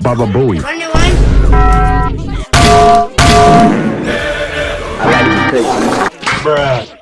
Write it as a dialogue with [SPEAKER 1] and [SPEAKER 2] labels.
[SPEAKER 1] Baba Booey.
[SPEAKER 2] Bruh.